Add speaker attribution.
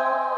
Speaker 1: Oh.